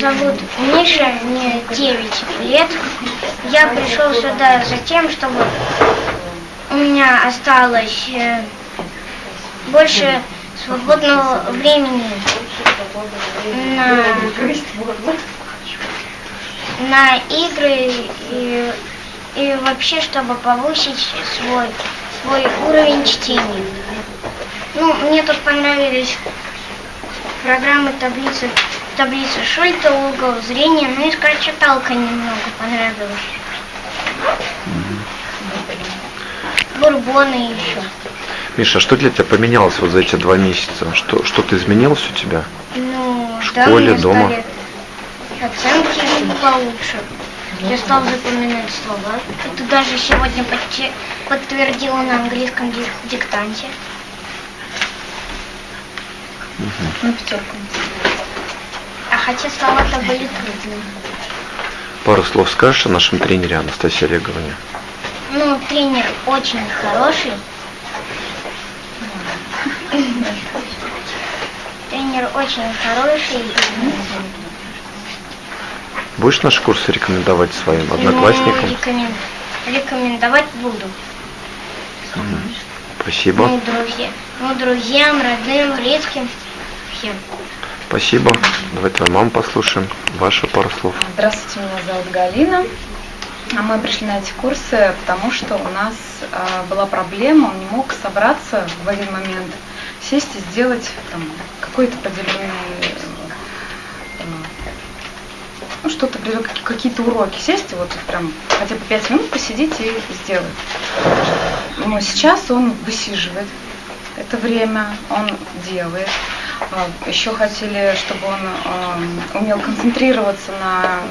зовут Миша, мне 9 лет. Я пришел сюда за тем, чтобы у меня осталось э, больше свободного времени на, на игры и, и вообще, чтобы повысить свой, свой уровень чтения. Ну, мне тут понравились программы таблицы, таблицы Шульта, угол зрения, ну и скорочиталка немного понравилась. Бурбоны еще. Миша, а что для тебя поменялось вот за эти два месяца? Что, что-то изменилось у тебя? Ну, В да, школе, меня дома? оценки получше. Я стал запоминать слова. Это даже сегодня подте- подтвердила на английском дик- диктанте. На пятерку. Хотя слова-то были трудные. Пару слов скажешь о нашем тренере Анастасии Олеговне? Ну, тренер очень хороший. Тренер очень хороший. Будешь наши курсы рекомендовать своим одноклассникам? Ну, рекомен- Рекомендовать буду. Спасибо. Ну, друзья, ну, друзьям, родным, близким, всем. Спасибо. Давай твою маму послушаем. Ваши пару слов. Здравствуйте, меня зовут Галина. А Мы пришли на эти курсы, потому что у нас а, была проблема, он не мог собраться в один момент, сесть и сделать там, какой-то поделенный, э, ну, что-то, какие-то уроки, сесть и вот прям хотя бы пять минут посидеть и сделать. Но сейчас он высиживает это время, он делает. А, Еще хотели, чтобы он а, умел концентрироваться на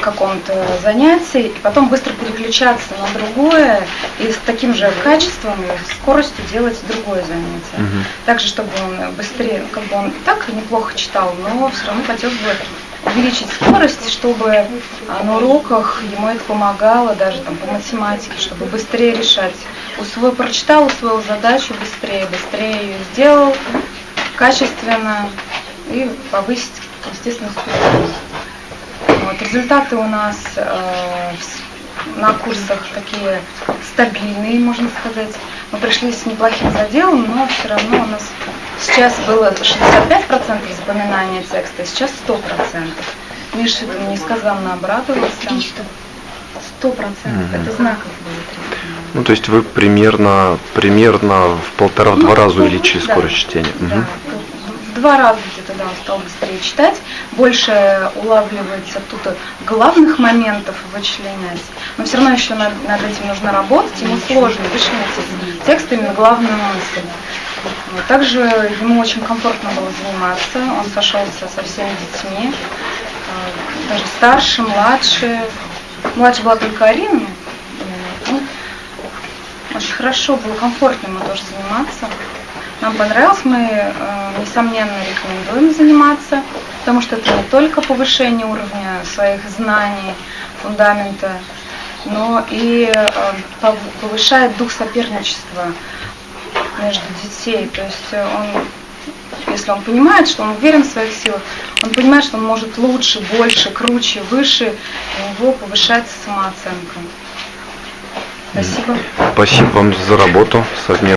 каком-то занятии и потом быстро переключаться на другое и с таким же качеством и скоростью делать другое занятие. Мгм. Также, чтобы он быстрее, как бы он и так неплохо читал, но все равно хотел бы увеличить скорость, чтобы а, на уроках ему это помогало, даже там по математике, чтобы быстрее решать. Усвоил, прочитал, усвоил задачу быстрее, быстрее ее сделал, качественно и повысить, естественно. Вот, результаты у нас э, на курсах такие стабильные, можно сказать. Мы пришли с неплохим заделом, но все равно у нас сейчас было 65% запоминания текста, сейчас 100%. Миша несказанно обрадовался. 300. 100%. Мгм. Это знаково было. Ну, то есть вы примерно, примерно в полтора-два Ну, раза ну, увеличили да. скорость чтения. Да, Мгм. в два раза где-то да, он стал быстрее читать, больше улавливается тут главных моментов вычленять, но все равно еще над, над этим нужно работать, ему сложно вычленить из текста именно главную мысль. Вот. Также ему очень комфортно было заниматься, он сошелся со всеми детьми, э, даже старше, младше. Младше была только Арина, э, ну, очень хорошо, было комфортно ему тоже заниматься. Нам понравилось, мы, э, несомненно, рекомендуем заниматься, потому что это не только повышение уровня своих знаний, фундамента, но и э, пов- повышает дух соперничества между детей. То есть он, если он понимает, что он уверен в своих силах, он понимает, что он может лучше, больше, круче, выше, у него повышается самооценка. Спасибо. Спасибо вам за работу совместно.